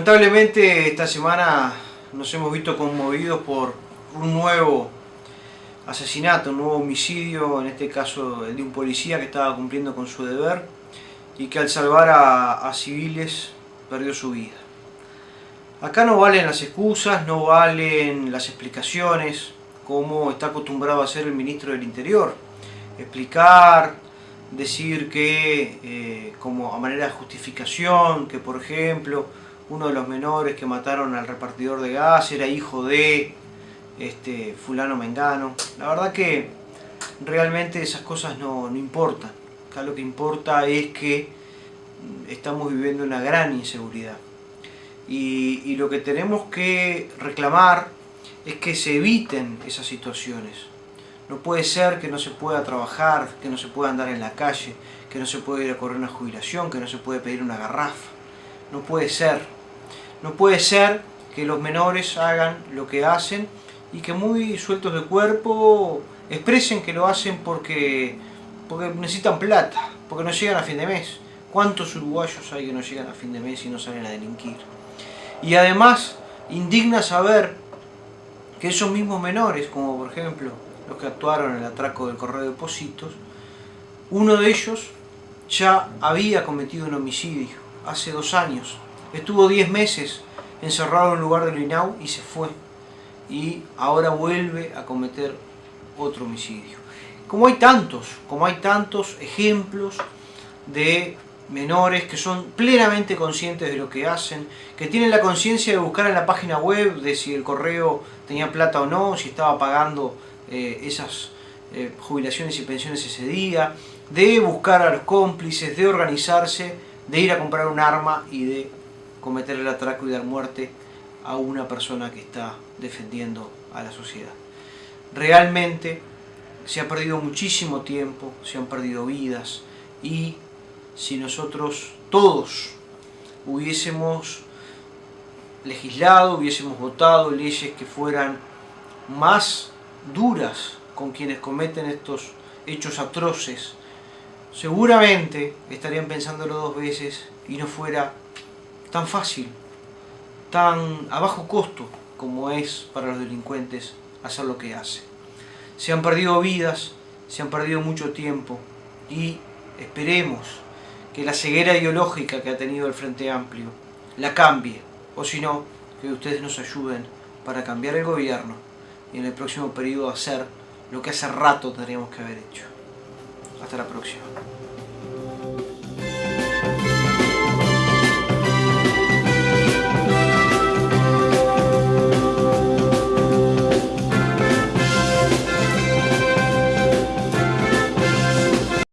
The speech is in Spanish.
Lamentablemente esta semana nos hemos visto conmovidos por un nuevo asesinato, un nuevo homicidio, en este caso el de un policía que estaba cumpliendo con su deber y que al salvar a, civiles perdió su vida. Acá no valen las excusas, no valen las explicaciones, como está acostumbrado a hacer el ministro del Interior. Explicar, decir que eh, como a manera de justificación, que por ejemplo uno de los menores que mataron al repartidor de gas era hijo de este fulano mengano. La verdad que realmente esas cosas no, importan. Acá lo que importa es que estamos viviendo una gran inseguridad. Y, y lo que tenemos que reclamar es que se eviten esas situaciones. No puede ser que no se pueda trabajar, que no se pueda andar en la calle, que no se pueda ir a correr una jubilación, que no se puede pedir una garrafa. No puede ser. No puede ser que los menores hagan lo que hacen y que muy sueltos de cuerpo expresen que lo hacen porque, porque necesitan plata, porque no llegan a fin de mes. ¿Cuántos uruguayos hay que no llegan a fin de mes y no salen a delinquir? Y además indigna saber que esos mismos menores, como por ejemplo los que actuaron en el atraco del correo de depósitos, uno de ellos ya había cometido un homicidio hace dos años Estuvo 10 meses encerrado en un lugar del INAU y se fue. Y ahora vuelve a cometer otro homicidio. Como hay tantos, como hay tantos ejemplos de menores que son plenamente conscientes de lo que hacen, que tienen la conciencia de buscar en la página web de si el correo tenía plata o no, si estaba pagando eh, esas eh, jubilaciones y pensiones ese día, de buscar a los cómplices, de organizarse, de ir a comprar un arma y de cometer el atraco y dar muerte a una persona que está defendiendo a la sociedad. Realmente se ha perdido muchísimo tiempo, se han perdido vidas y si nosotros todos hubiésemos legislado, hubiésemos votado leyes que fueran más duras con quienes cometen estos hechos atroces, seguramente estarían pensándolo dos veces y no fuera tan fácil, tan a bajo costo como es para los delincuentes hacer lo que hace. Se han perdido vidas, se han perdido mucho tiempo y esperemos que la ceguera ideológica que ha tenido el Frente Amplio la cambie, o si no, que ustedes nos ayuden para cambiar el gobierno y en el próximo periodo hacer lo que hace rato tendríamos que haber hecho. Hasta la próxima.